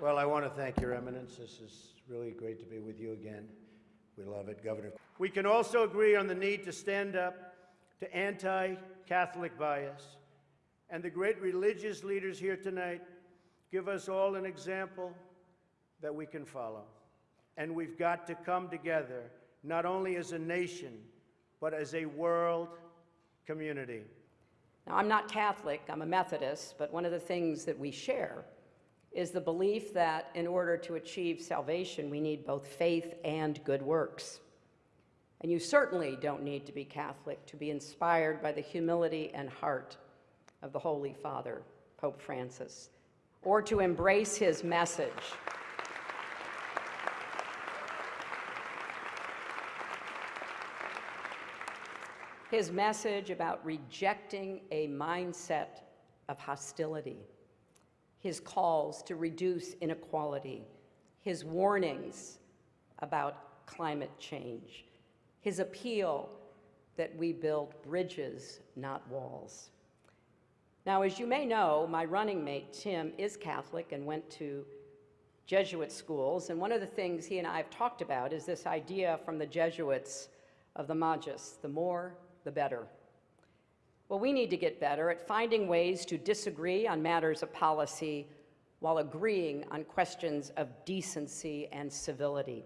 Well, I want to thank Your Eminence. This is really great to be with you again. We love it, Governor. We can also agree on the need to stand up to anti Catholic bias. And the great religious leaders here tonight give us all an example that we can follow. And we've got to come together, not only as a nation, but as a world community. Now, I'm not Catholic, I'm a Methodist, but one of the things that we share is the belief that in order to achieve salvation, we need both faith and good works. And you certainly don't need to be Catholic to be inspired by the humility and heart of the Holy Father, Pope Francis, or to embrace his message. His message about rejecting a mindset of hostility, his calls to reduce inequality, his warnings about climate change, his appeal that we build bridges, not walls. Now, as you may know, my running mate, Tim, is Catholic and went to Jesuit schools, and one of the things he and I have talked about is this idea from the Jesuits of the Magis, the more, the better. Well, we need to get better at finding ways to disagree on matters of policy while agreeing on questions of decency and civility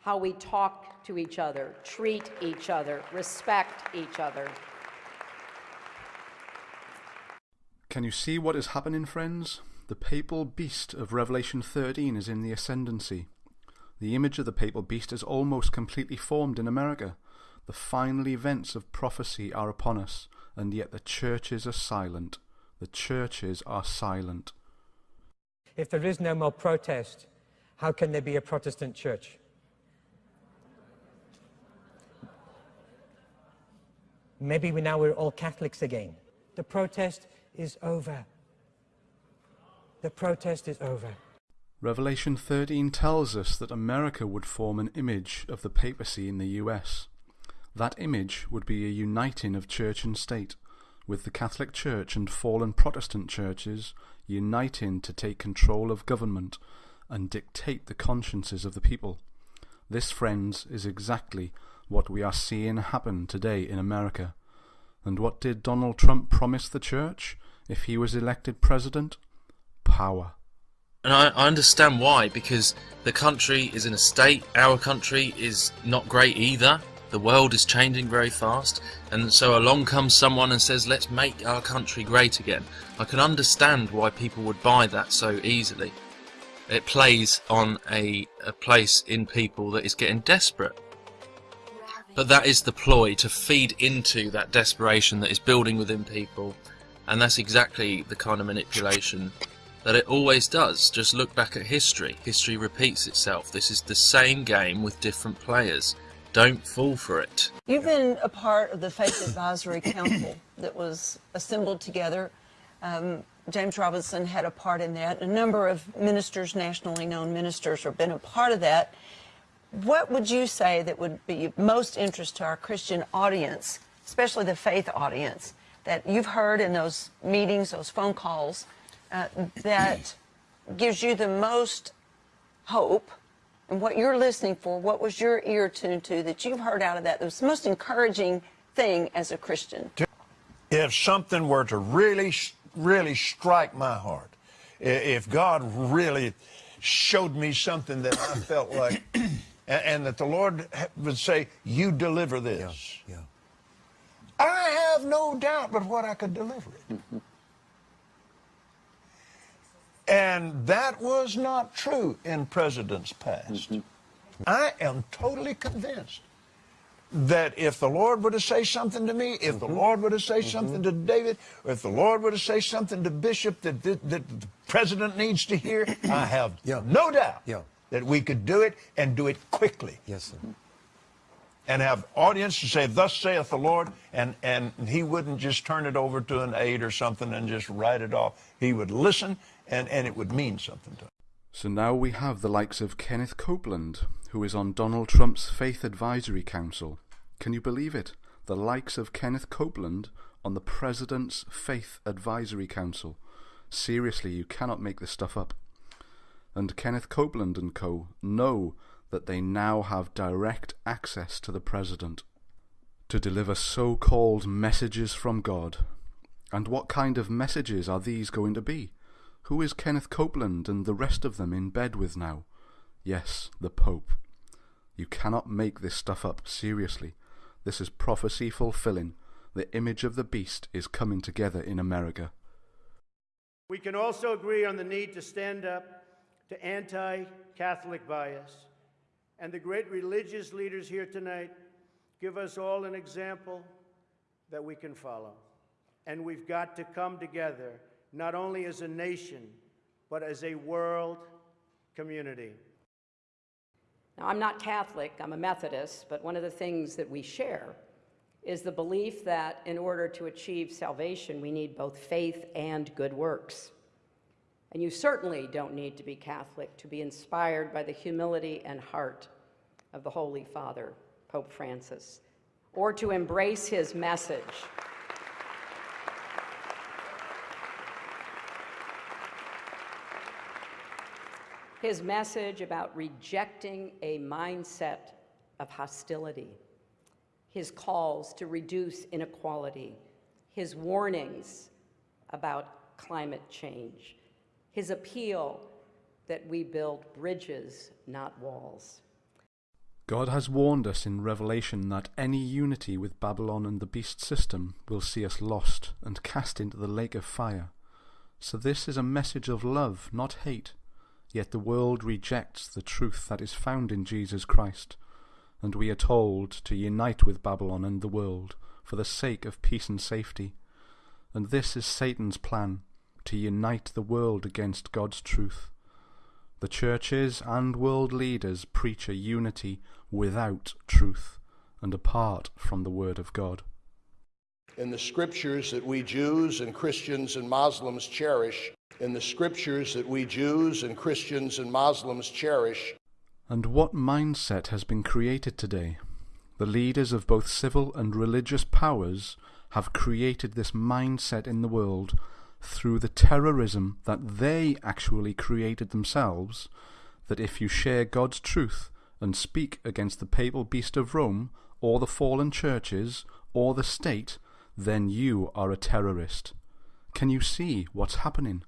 how we talk to each other, treat each other, respect each other. Can you see what is happening, friends? The papal beast of Revelation 13 is in the ascendancy. The image of the papal beast is almost completely formed in America. The final events of prophecy are upon us, and yet the churches are silent. The churches are silent. If there is no more protest, how can there be a Protestant church? Maybe we now we're all Catholics again. The protest is over. The protest is over. Revelation 13 tells us that America would form an image of the papacy in the US. That image would be a uniting of church and state, with the Catholic Church and fallen Protestant churches uniting to take control of government and dictate the consciences of the people. This, friends, is exactly what we are seeing happen today in America. And what did Donald Trump promise the church if he was elected president? Power. And I, I, understand why, because the country is in a state, our country is not great either. The world is changing very fast, and so along comes someone and says, let's make our country great again. I can understand why people would buy that so easily. It plays on a, a place in people that is getting desperate. But that is the ploy to feed into that desperation that is building within people, and that's exactly the kind of manipulation that it always does. Just look back at history. History repeats itself. This is the same game with different players. Don't fall for it. You've been a part of the Faith Advisory Council that was assembled together. Um, James Robison had a part in that. A number of ministers, nationally known ministers, have been a part of that. What would you say that would be most interest to our Christian audience, especially the faith audience, that you've heard in those meetings, those phone calls, uh, that gives you the most hope and what you're listening for, what was your ear tuned to that you've heard out of that, It was the most encouraging thing as a Christian? If something were to really, really strike my heart, if God really showed me something that I felt like and, and that the Lord would say, you deliver this. Yeah, yeah. I have no doubt but what I could deliver it. Mm -hmm. And that was not true in presidents past. Mm -hmm. I am totally convinced that if the Lord were to say something to me, if mm -hmm. the mm-hmm. Lord were to say mm-hmm. something to David, or if the Lord were to say something to Bishop that, that, that the president needs to hear, I have yeah. no doubt yeah that we could do it and do it quickly. Yes, sir. And have audience to say, thus saith the Lord, and, and he wouldn't just turn it over to an aide or something and just write it off. He would listen and, and it would mean something to him. So now we have the likes of Kenneth Copeland, who is on Donald Trump's Faith Advisory Council. Can you believe it? The likes of Kenneth Copeland on the President's Faith Advisory Council. Seriously, you cannot make this stuff up. and Kenneth Copeland and co. know that they now have direct access to the President to deliver so called messages from God. And what kind of messages are these going to be? Who is Kenneth Copeland and the rest of them in bed with now? Yes, the Pope. You cannot make this stuff up, seriously. This is prophecy fulfilling. The image of the beast is coming together in America. We can also agree on the need to stand up to anti Catholic bias. And the great religious leaders here tonight give us all an example that we can follow. And we've got to come together, not only as a nation, but as a world community. Now, I'm not Catholic, I'm a Methodist, but one of the things that we share is the belief that in order to achieve salvation, we need both faith and good works. And you certainly don't need to be Catholic to be inspired by the humility and heart of the Holy Father, Pope Francis, or to embrace his message. His message about rejecting a mindset of hostility, his calls to reduce inequality, his warnings about climate change, his appeal that we build bridges, not walls. God has warned us in Revelation that any unity with Babylon and the beast system will see us lost and cast into the lake of fire. So this is a message of love, not hate. Yet the world rejects the truth that is found in Jesus Christ, and we are told to unite with Babylon and the world for the sake of peace and safety. And this is Satan's plan, to unite the world against God's truth. The churches and world leaders preach a unity without truth and apart from the Word of God. In the scriptures that we Jews and Christians and Muslims cherish, in the scriptures that we Jews and Christians and Muslims cherish. And what mindset has been created today? The leaders of both civil and religious powers have created this mindset in the world through the terrorism that they actually created themselves, that if you share God's truth and speak against the papal beast of Rome, or the fallen churches, or the state, then you are a terrorist. Can you see what's happening?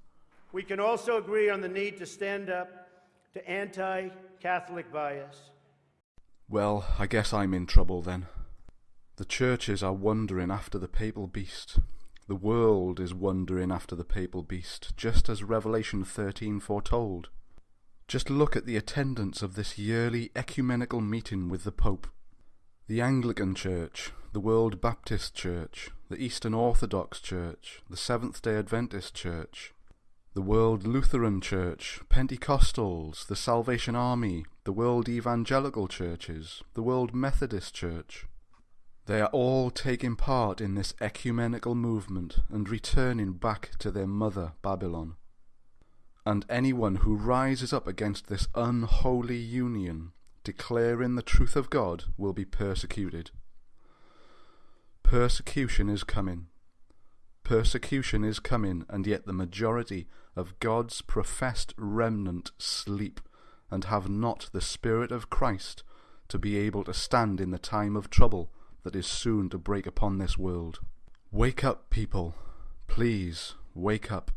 We can also agree on the need to stand up to anti Catholic bias. Well, I guess I'm in trouble then. The churches are wondering after the papal beast. The world is wondering after the papal beast, just as Revelation 13 foretold. Just look at the attendance of this yearly ecumenical meeting with the Pope. The Anglican Church, the World Baptist Church, the Eastern Orthodox Church, the Seventh day Adventist Church, the World Lutheran Church, Pentecostals, the Salvation Army, the World Evangelical Churches, the World Methodist Church. They are all taking part in this ecumenical movement and returning back to their mother Babylon. And anyone who rises up against this unholy union, declaring the truth of God, will be persecuted. Persecution is coming. Persecution is coming, and yet the majority of God's professed remnant sleep and have not the Spirit of Christ to be able to stand in the time of trouble that is soon to break upon this world. Wake up, people. Please, wake up.